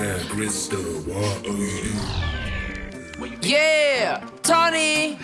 square crystal. Yeah, Tony.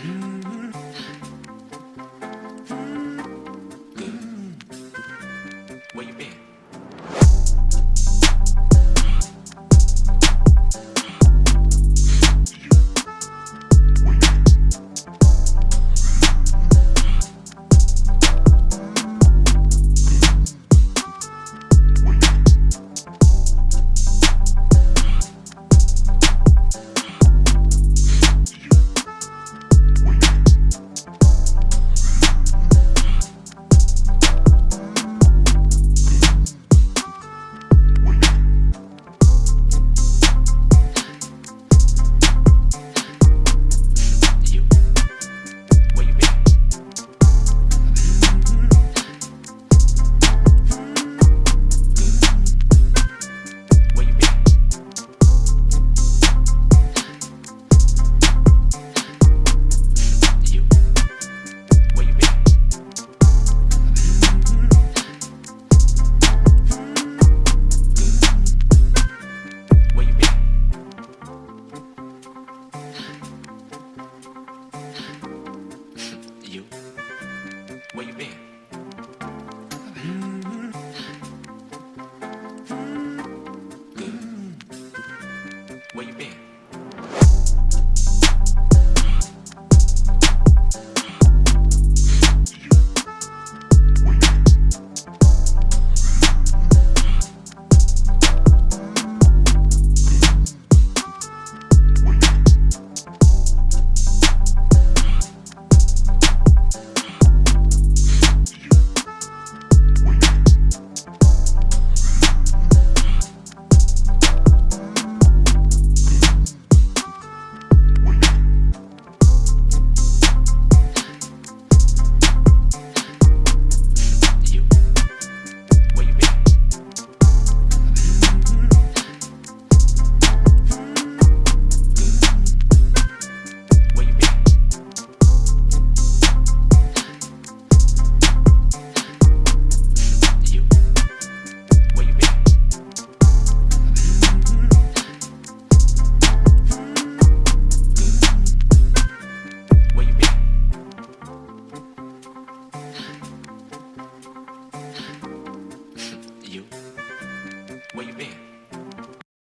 Where you been?